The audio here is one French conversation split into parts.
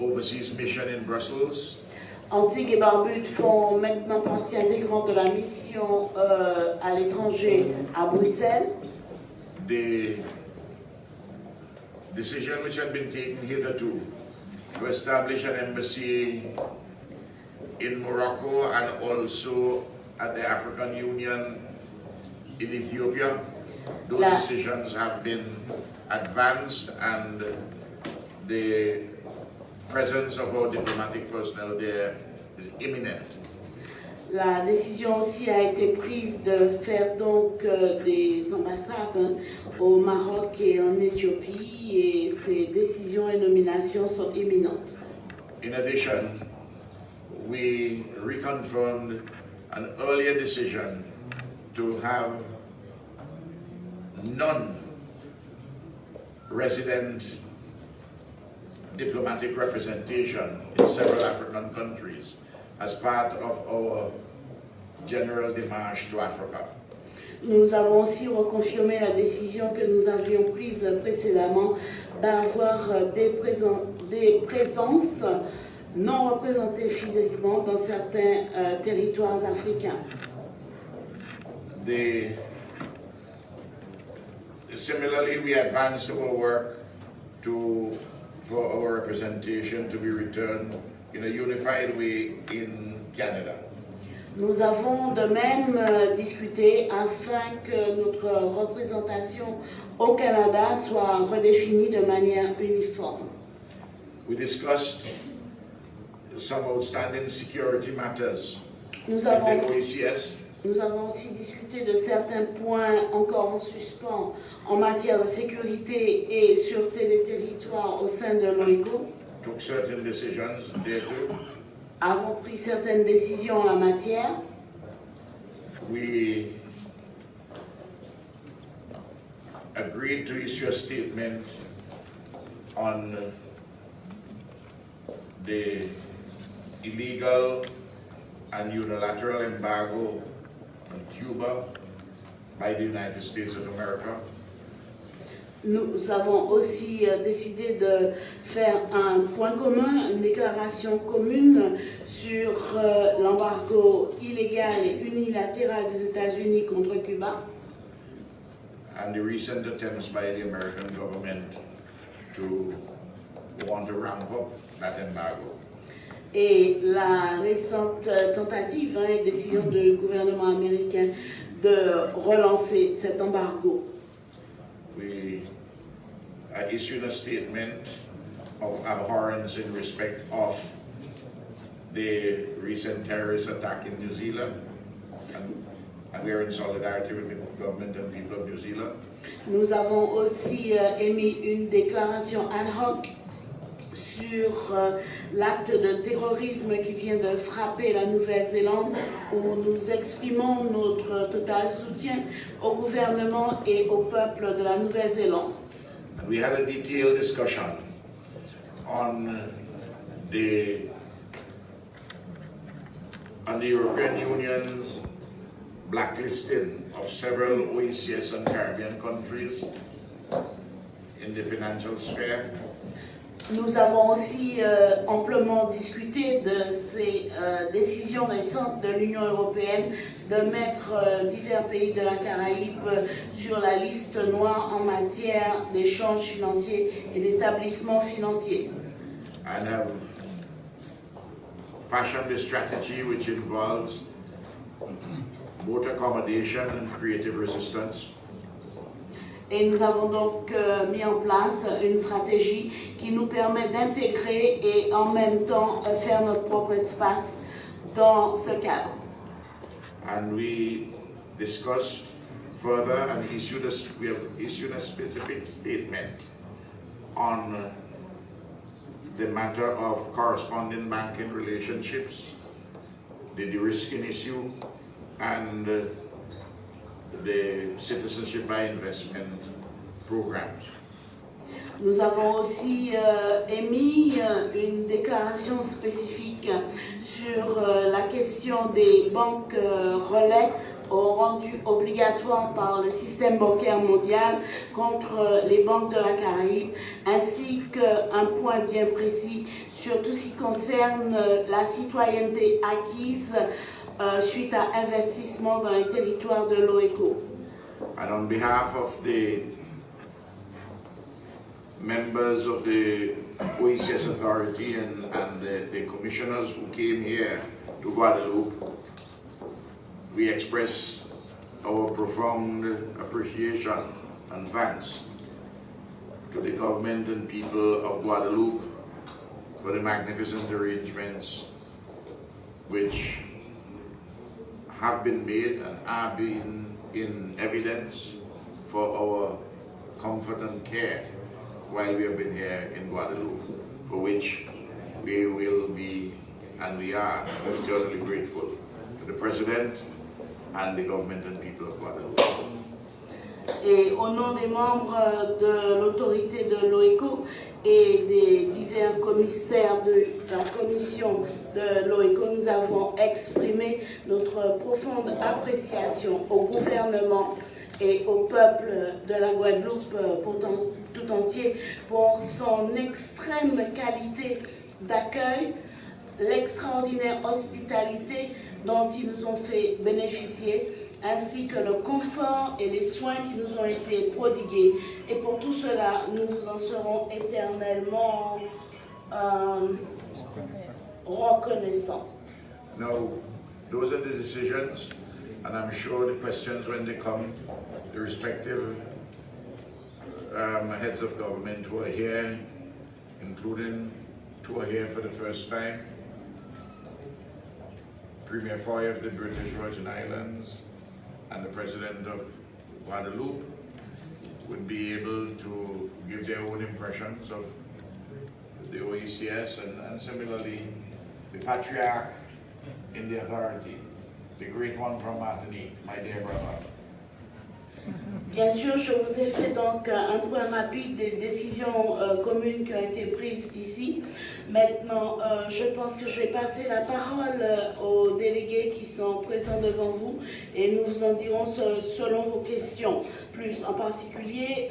overseas mission in Brussels. Antigua et Barbude font maintenant partie intégrante de la mission euh, à l'étranger à Bruxelles. The decision which had been taken hitherto to establish an embassy in Morocco and also at the African Union in Ethiopia, those La- decisions have been advanced and the presence of our diplomatic personnel there is imminent. La décision aussi a été prise de faire donc euh, des ambassades hein, au Maroc et en Éthiopie et ces décisions et nominations sont imminentes. In addition, we reconfirmed an earlier decision to have non-resident diplomatic representation in several African countries as part of our general démarche to Africa. Nous avons aussi reconfirmé la décision que nous avions prise précédemment d'avoir des, présen- des présences non représentées physiquement dans certains euh, territoires africains. The, similarly, we advanced our work to, representation to be returned in a unified way in Canada. Nous avons de même euh, discuté afin que notre représentation au Canada soit redéfinie de manière uniforme. We discussed some outstanding security matters Nous avons, the OECS nous avons aussi discuté de certains points encore en suspens en matière de sécurité et sûreté des territoires au sein de too. Avons pris certaines décisions en la matière. We agreed to issue a statement on the illegal and unilateral embargo Cuba by the United States of America. Nous avons aussi euh, décidé de faire un point commun, une déclaration commune sur euh, l'embargo illégal et unilatéral des États-Unis contre Cuba and the recent attempts by the American government to want to ramp up that embargo. Et la récente euh, tentative hein, et décision du gouvernement américain de relancer cet embargo. We uh, issued a statement of abhorrence in respect of the recent terrorist attack in New Zealand. And, and we are in solidarity with the government and people of New Zealand. Nous avons aussi euh, émis une déclaration ad hoc sur euh, l'acte de terrorisme qui vient de frapper la Nouvelle-Zélande, où nous exprimons notre total soutien au gouvernement et au peuple de la Nouvelle-Zélande. And we had a detailed discussion on the on the European Union's blacklisting of several OECS and Caribbean countries in the financial sphere. Nous avons aussi euh, amplement discuté de ces euh, décisions récentes de l'Union européenne de mettre euh, divers pays de la Caraïbe sur la liste noire en matière d'échanges financiers et d'établissements financiers. accommodation. Et nous avons donc euh, mis en place une stratégie qui nous permet d'intégrer et en même temps euh, faire notre propre espace dans ce cadre. And we discussed further and issued a, we have issued a specific statement on uh, the matter of corresponding banking relationships, the de-risking issue, and the citizenship by investment programs. Nous avons aussi euh, émis euh, une déclaration spécifique sur euh, la question des banques relais au rendu obligatoire par le système bancaire mondial contre les banques de la Caraïbe, ainsi qu'un point bien précis sur tout ce qui concerne la citoyenneté acquise euh, suite à investissement dans les territoires de l'OECO. And on behalf of the members of the OECS authority and, and the, the commissioners who came here to Guadeloupe, we express our profound appreciation and thanks to the government and people of Guadeloupe for the magnificent arrangements which have been made and are being in evidence for our comfort and care while we have been here in Guadeloupe, for which we will be and we are eternally grateful to the President and the government and people of Guadeloupe. Et au nom des membres de l'autorité de l'OECO et des divers commissaires de la commission de nous avons exprimé notre profonde appréciation au gouvernement et au peuple de la Guadeloupe pour tout entier pour son extrême qualité d'accueil, l'extraordinaire hospitalité dont ils nous ont fait bénéficier, ainsi que le confort et les soins qui nous ont été prodigués. Et pour tout cela, nous vous en serons éternellement euh, reconnaissants. Now, those are the decisions, and I'm sure the questions when they come, the respective um, heads of government who are here, including two are here for the first time, Premier Foy of the British Virgin Islands and the President of Guadeloupe would be able to give their own impressions of the OECS and, and similarly the Patriarch in the authority, the great one from Martinique, my dear brother. Bien sûr, je vous ai fait donc un point rapide des décisions euh, communes qui ont été prises ici. Maintenant, euh, je pense que je vais passer la parole euh, aux délégués qui sont présents devant vous et nous vous en dirons selon vos questions. En particulier,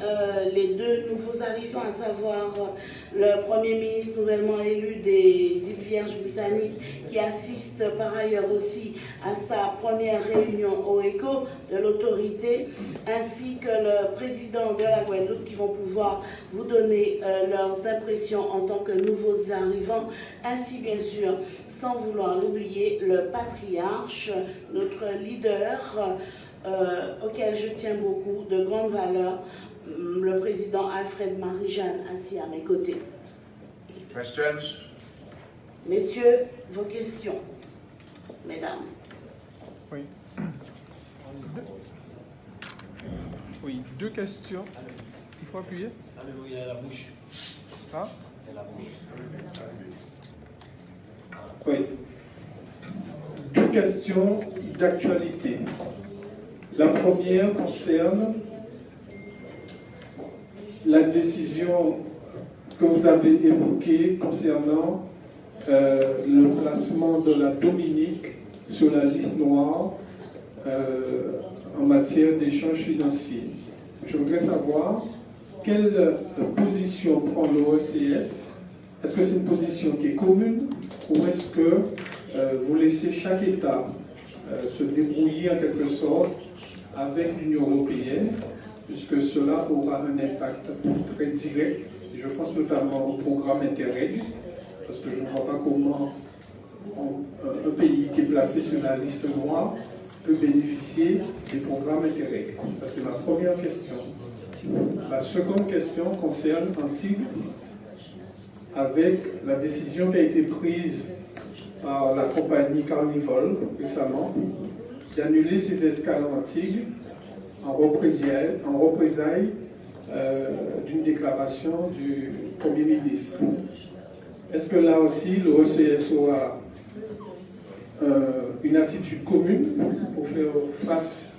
les deux nouveaux arrivants, à savoir le Premier ministre nouvellement élu des îles Vierges britanniques, qui assiste par ailleurs aussi à sa première réunion au ECO de l'autorité, ainsi que le président de la Guadeloupe, qui vont pouvoir vous donner leurs impressions en tant que nouveaux arrivants arrivant, ainsi bien sûr, sans vouloir l'oublier, le patriarche, notre leader, euh, auquel je tiens beaucoup, de grande valeur, hum, le président Alfred Marie-Jeanne, assis à mes côtés. Questions? Messieurs, vos questions. Mesdames. Oui. Oui, deux questions. Il faut appuyer Alléluia, la bouche. Hein oui. Deux questions d'actualité. La première concerne la décision que vous avez évoquée concernant euh, le placement de la Dominique sur la liste noire euh, en matière d'échanges financiers. Je voudrais savoir quelle position prend l'OECS Est-ce que c'est une position qui est commune ou est-ce que euh, vous laissez chaque État se débrouiller en quelque sorte avec l'Union européenne, puisque cela aura un impact très direct, je pense notamment au programme Interreg, parce que je ne vois pas comment un pays qui est placé sur la liste noire peut bénéficier des programmes Interreg. Ça, c'est ma première question. La seconde question concerne Antigua, avec la décision qui a été prise par la compagnie Carnival récemment d'annuler ses escales en en représailles, en représailles euh, d'une déclaration du Premier ministre. Est-ce que là aussi le ECS aura euh, une attitude commune pour faire face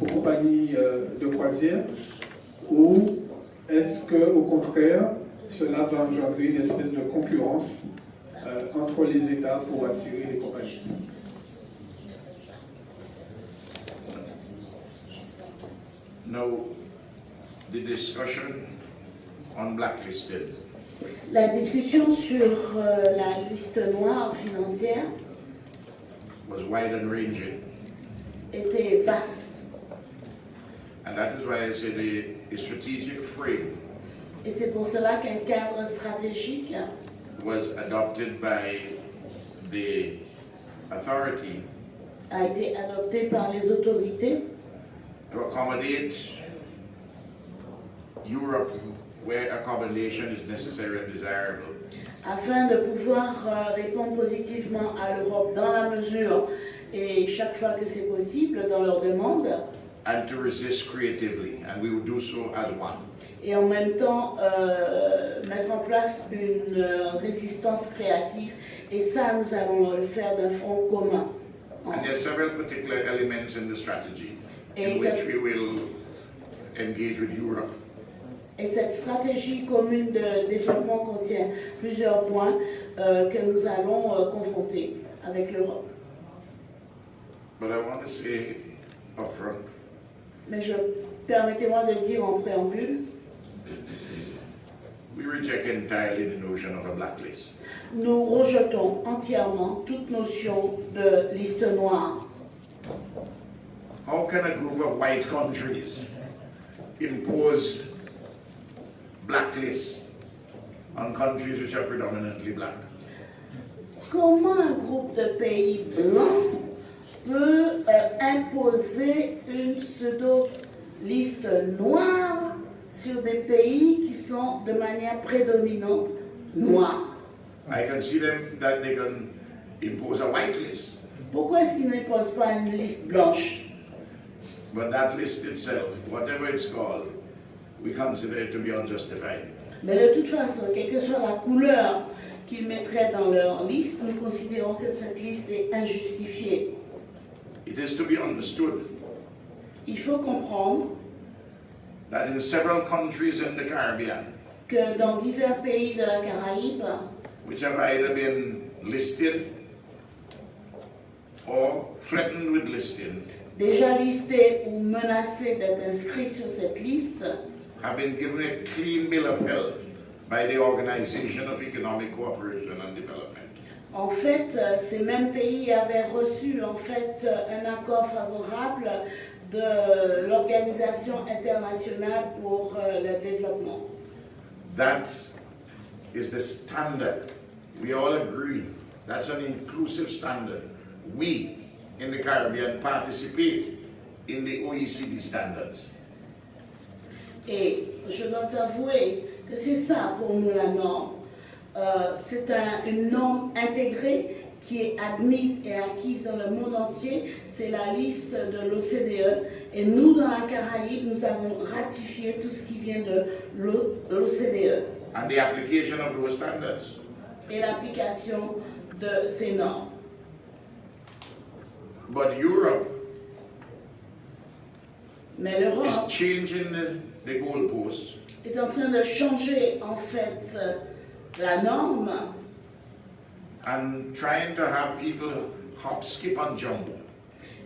aux compagnies euh, de croisière ou est-ce que, au contraire, cela va engendrer une espèce de concurrence entre les États pour attirer les compagnies Now, the discussion on blacklisted La discussion sur euh, la liste noire financière was wide and ranging. était vaste. And that is why I say the, the strategic frame Et c'est pour cela qu'un cadre stratégique was adopted by the authority a été adopté par les autorités to accommodate Europe where accommodation is necessary and desirable. afin de pouvoir euh, répondre positivement à l'Europe dans la mesure et chaque fois que c'est possible dans leurs demandes and to resist creatively, and we will do so as one. et en même temps euh, mettre en place une euh, résistance créative et ça nous allons le faire d'un front commun. And there are several particular elements in the strategy in Et which we will engage with Europe. Et cette stratégie commune de développement contient plusieurs points euh, que nous allons euh, confronter avec l'Europe. But I want to say upfront, Mais je permettez-moi de dire en préambule, we reject entirely the notion of a blacklist. nous rejetons entièrement toute notion de liste noire. How can a group of white countries impose blacklists on countries which are predominantly black? Comment un groupe de pays blancs peut euh, imposer une pseudo-liste noire sur des pays qui sont de manière prédominante noirs? I can see them that they can impose a white list, Pourquoi est-ce qu'ils n'imposent pas une liste blanche? But that list itself, whatever it's called, we consider it to be unjustified. Mais de toute façon, quelle que soit la couleur qu'ils mettraient dans leur liste, nous considérons que cette liste est injustifiée. It is to be understood Il faut comprendre that in several countries in the Caribbean, que dans divers pays de la Caraïbe, which have either been listed or threatened with listing, déjà listés ou menacés d'être inscrits sur cette liste, have been given a clean bill of health by the Organization of Economic Cooperation and Development. en fait, euh, ces mêmes pays avaient reçu en fait euh, un accord favorable de l'Organisation internationale pour euh, le développement. That is the standard. We all agree. That's an inclusive standard. We in the Caribbean participate in the OECD standards. Et je dois avouer que c'est ça pour nous la norme. Euh, c'est un- une norme intégrée qui est admise et acquise dans le monde entier. C'est la liste de l'OCDE. Et nous, dans la Caraïbe, nous avons ratifié tout ce qui vient de l'O- de l'OCDE And the application of those standards. et l'application de ces normes. But Europe Mais is l'Europe changing the, the goalposts est en train de changer en fait la norme and trying to have people hop, skip, and jump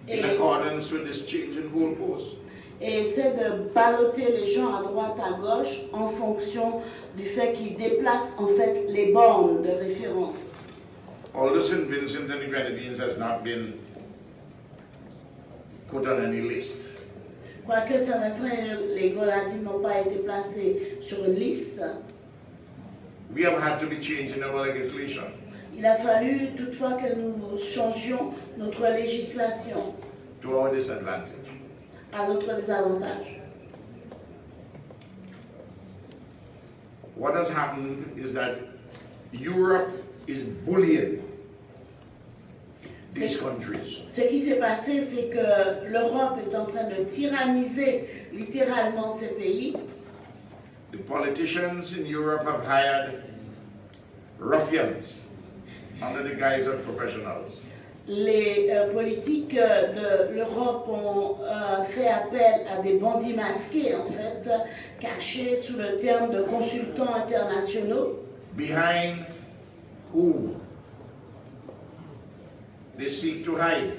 in Et- accordance with this change in goalposts. et essaie de balloter les gens à droite, à gauche en fonction du fait qu'ils déplacent en fait les bornes de référence. Although St. Vincent and the Grenadines has not been put on any list, Quoique Saint-Vincent et les Grenadines n'ont pas été placés sur une liste, we have had to be changing our legislation. il a fallu toutefois que nous changions notre législation to our disadvantage. à notre désavantage. What has happened is that Europe is bullying these countries. Ce qui s'est passé, c'est que l'Europe est en train de tyranniser littéralement ces pays. The politicians in Europe have hired ruffians under the guise of professionals. Les euh, politiques euh, de l'Europe ont euh, fait appel à des bandits masqués, en fait, cachés sous le terme de consultants internationaux, Behind whom they seek to hide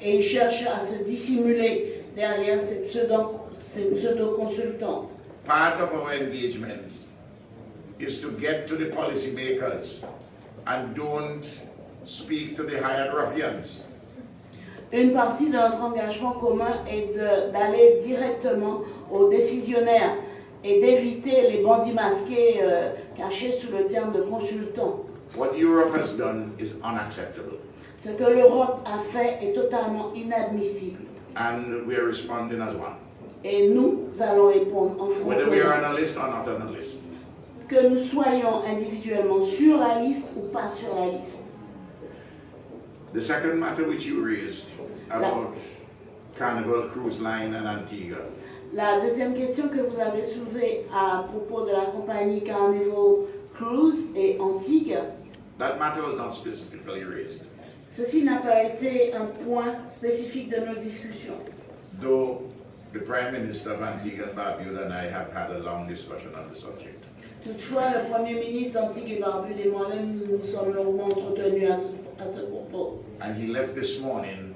et ils cherchent à se dissimuler derrière ces, pseudo- une pseudo-consultante. Part of our engagement is to get to the policymakers and don't speak to the hired ruffians. Une partie de notre engagement commun est d'aller directement aux décisionnaires et d'éviter les bandits masqués euh, cachés sous le terme de consultants. What Europe has done is unacceptable, Ce que l'Europe a fait est totalement inadmissible. and we are responding as one. Et nous allons répondre en Whether we are franco. on a list or not on a list. Que nous soyons individuellement sur la liste ou pas sur la liste. The second matter which you raised about Carnival Cruise Line and Antigua. La deuxième question que vous avez soulevée à propos de la compagnie Carnival Cruise et Antigua, That matter was not specifically raised, ceci n'a pas été un point spécifique de nos discussions. though the Prime Minister of Antigua and Barbuda and I have had a long discussion on the subject. Toutefois, le Premier ministre et Barbude et moi-même nous nous sommes longuement entretenus à ce, à ce propos. And he left this morning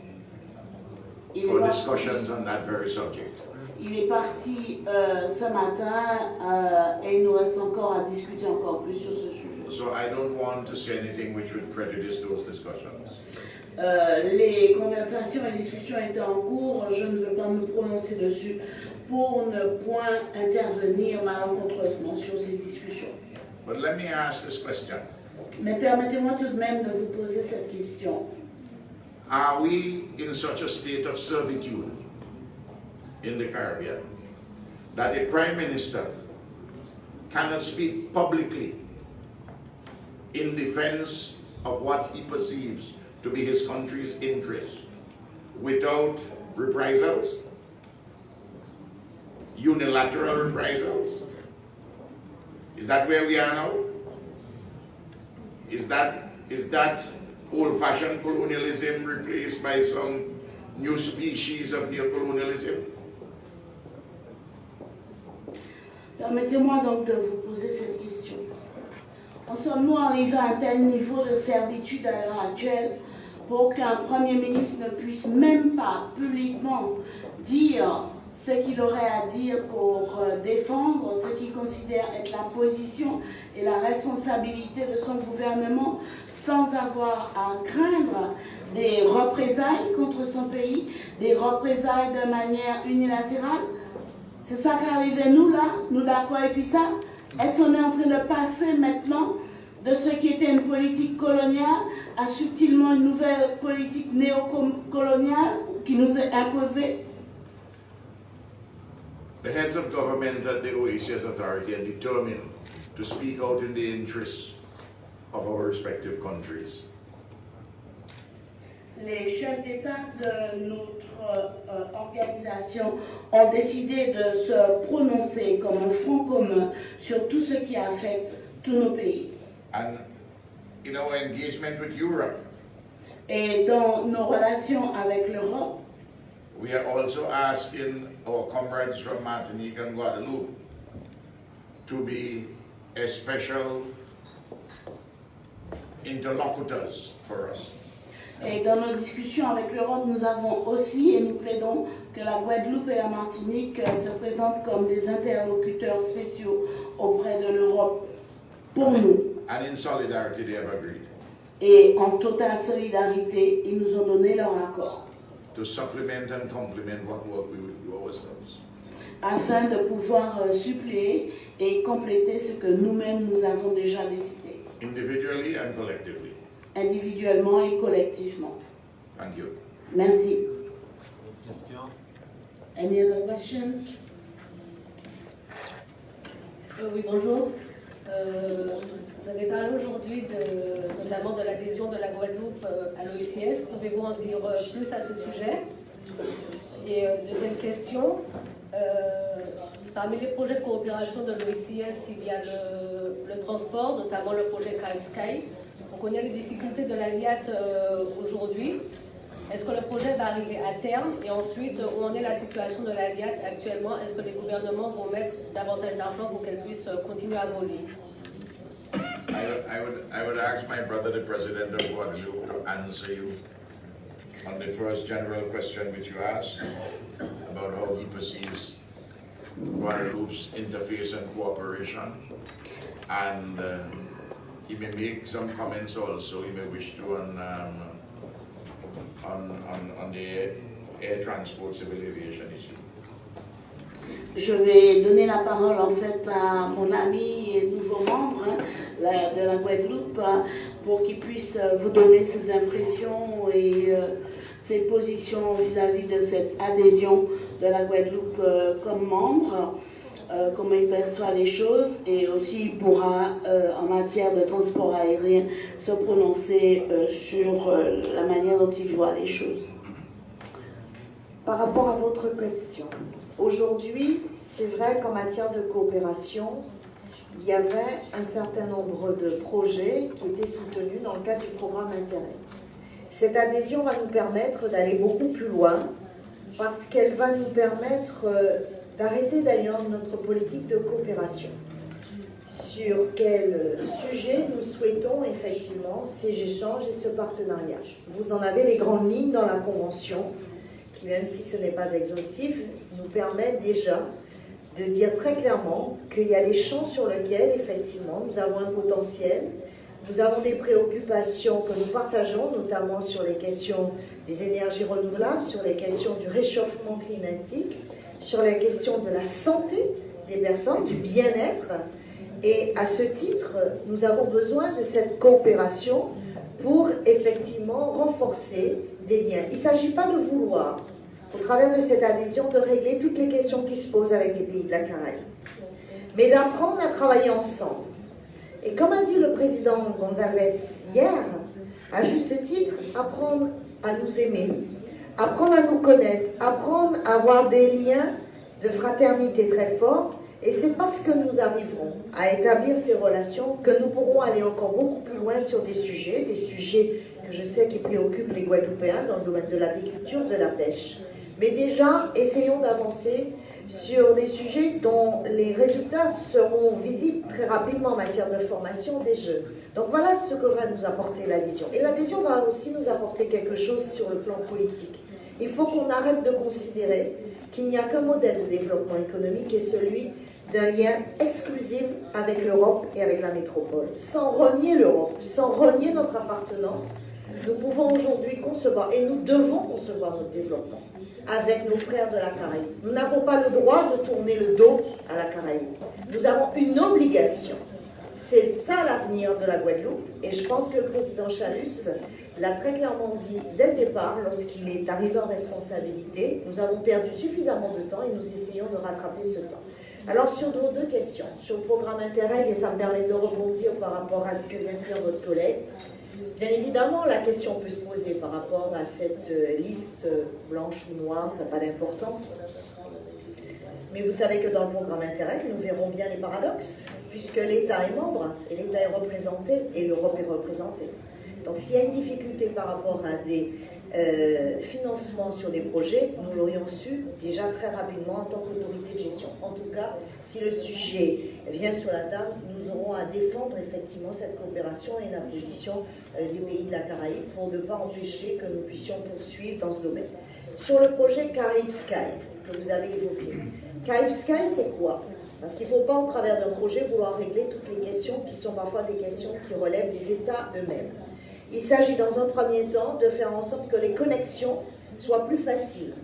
Il for parti, discussions on that very subject. il est parti, euh, ce matin euh, et il nous reste encore à discuter encore plus sur ce sujet. So I don't want to say anything which would prejudice those discussions. Euh, les conversations et discussions étaient en cours, je ne veux pas me prononcer dessus pour ne point intervenir malencontreusement sur ces discussions. But let me ask this question. Mais permettez-moi tout de même de vous poser cette question. Are we in such a state of servitude in the Caribbean that a prime minister cannot speak publicly in defense of what he perceives to be his country's interest without reprisals, unilateral reprisals? Is that where we are now? Is that, is that old-fashioned colonialism replaced by some new species of neocolonialism? Permettez-moi donc de vous poser cette question. En sommes-nous arrivés à un tel niveau de servitude à l'heure actuelle pour qu'un Premier ministre ne puisse même pas publiquement dire ce qu'il aurait à dire pour euh, défendre ce qu'il considère être la position et la responsabilité de son gouvernement sans avoir à craindre des représailles contre son pays, des représailles de manière unilatérale. C'est ça qui arrivait nous là, nous d'accord et puis ça Est-ce qu'on est en train de passer maintenant de ce qui était une politique coloniale à subtilement une nouvelle politique néocoloniale qui nous est imposée The heads of government at the OACS authority are determined to speak out in the interests of our respective countries. Les chefs d'État de notre euh, organisation ont décidé de se prononcer comme un front commun sur tout ce qui affecte tous nos pays. And in our engagement with Europe, Et dans nos relations avec l'Europe, we are also asking our comrades from Martinique and Guadeloupe to be a special interlocutors for us. Et dans nos discussions avec l'Europe, nous avons aussi, et nous plaidons, que la Guadeloupe et la Martinique se présentent comme des interlocuteurs spéciaux auprès de l'Europe pour nous. And in solidarity, they have agreed Et en totale solidarité, ils nous ont donné leur accord to supplement and complement what work we would do ourselves. afin de pouvoir euh, suppléer et compléter ce que nous-mêmes nous avons déjà décidé, individually and collectively. individuellement et collectivement. Thank you. Merci. Question? Any other questions? Euh, oui, bonjour. Euh, vous avez parlé aujourd'hui notamment de l'adhésion de la Guadeloupe euh, à l'OICS. Pouvez-vous en dire euh, plus à ce sujet? Et euh, deuxième question, parmi les projets de coopération de l'OICS, il y a le, transport, notamment le projet Crime Sky. On connaît les difficultés de la LIAT euh, aujourd'hui. Est-ce que le projet va arriver à terme? Et ensuite, où en est la situation de la LIAT actuellement? Est-ce que les gouvernements vont mettre davantage d'argent pour qu'elle puisse continuer à voler? I would, I would ask my brother, the president of Guadeloupe, to answer you on the first general question which you asked about how he perceives Guadeloupe's interface and cooperation. And um, he may make some comments also, he may wish to on, um, on, on, on the air transport civil aviation issue. Je vais donner la parole en fait à mon ami et nouveau membre de la Guadeloupe hein, pour qu'il puisse euh, vous donner ses impressions et euh, ses positions vis-à-vis de cette adhésion de la Guadeloupe euh, comme membre, euh, comment il perçoit les choses et aussi il pourra euh, en matière de transport aérien se prononcer euh, sur euh, la manière dont il voit les choses. Par rapport à votre question, aujourd'hui, c'est vrai qu'en matière de coopération, il y avait un certain nombre de projets qui étaient soutenus dans le cadre du programme Intérêt. Cette adhésion va nous permettre d'aller beaucoup plus loin parce qu'elle va nous permettre euh, d'arrêter d'ailleurs notre politique de coopération. Sur quel sujet nous souhaitons effectivement ces échanges et ce partenariat. Vous en avez les grandes lignes dans la Convention qui, même si ce n'est pas exhaustif, nous permet déjà de dire très clairement qu'il y a des champs sur lesquels, effectivement, nous avons un potentiel, nous avons des préoccupations que nous partageons, notamment sur les questions des énergies renouvelables, sur les questions du réchauffement climatique, sur les questions de la santé des personnes, du bien-être. Et à ce titre, nous avons besoin de cette coopération pour effectivement renforcer des liens. Il ne s'agit pas de vouloir, au travers de cette adhésion, de régler toutes les questions qui se posent avec les pays de la Caraïbe, mais d'apprendre à travailler ensemble. Et comme a dit le président González hier, à juste titre, apprendre à nous aimer, apprendre à nous connaître, apprendre à avoir des liens de fraternité très forts. Et c'est parce que nous arriverons à établir ces relations que nous pourrons aller encore beaucoup plus loin sur des sujets, des sujets que je sais qui préoccupent les Guadeloupéens dans le domaine de l'agriculture, de la pêche. Mais déjà, essayons d'avancer sur des sujets dont les résultats seront visibles très rapidement en matière de formation des jeunes. Donc voilà ce que va nous apporter l'adhésion. Et l'adhésion va aussi nous apporter quelque chose sur le plan politique. Il faut qu'on arrête de considérer qu'il n'y a qu'un modèle de développement économique qui est celui d'un lien exclusif avec l'Europe et avec la métropole. Sans renier l'Europe, sans renier notre appartenance, nous pouvons aujourd'hui concevoir, et nous devons concevoir notre développement avec nos frères de la Caraïbe. Nous n'avons pas le droit de tourner le dos à la Caraïbe. Nous avons une obligation. C'est ça l'avenir de la Guadeloupe. Et je pense que le président Chalus l'a très clairement dit dès le départ, lorsqu'il est arrivé en responsabilité. Nous avons perdu suffisamment de temps et nous essayons de rattraper ce temps. Alors sur nos deux questions, sur le programme Interreg, et ça me permet de rebondir par rapport à ce que vient de dire votre collègue, Bien évidemment, la question peut se poser par rapport à cette euh, liste euh, blanche ou noire, ça n'a pas d'importance. Mais vous savez que dans le programme Interreg, nous verrons bien les paradoxes, puisque l'État est membre, et l'État est représenté, et l'Europe est représentée. Donc s'il y a une difficulté par rapport à des euh, financements sur des projets, nous l'aurions su déjà très rapidement en tant qu'autorité de gestion. En tout cas, si le sujet vient sur la table, nous aurons à défendre effectivement cette coopération et la position euh, des pays de la Caraïbe pour ne pas empêcher que nous puissions poursuivre dans ce domaine. Sur le projet Caraïbes Sky que vous avez évoqué, Caraïbes Sky c'est quoi? Parce qu'il ne faut pas, au travers d'un projet, vouloir régler toutes les questions qui sont parfois des questions qui relèvent des États eux-mêmes. Il s'agit dans un premier temps de faire en sorte que les connexions soient plus faciles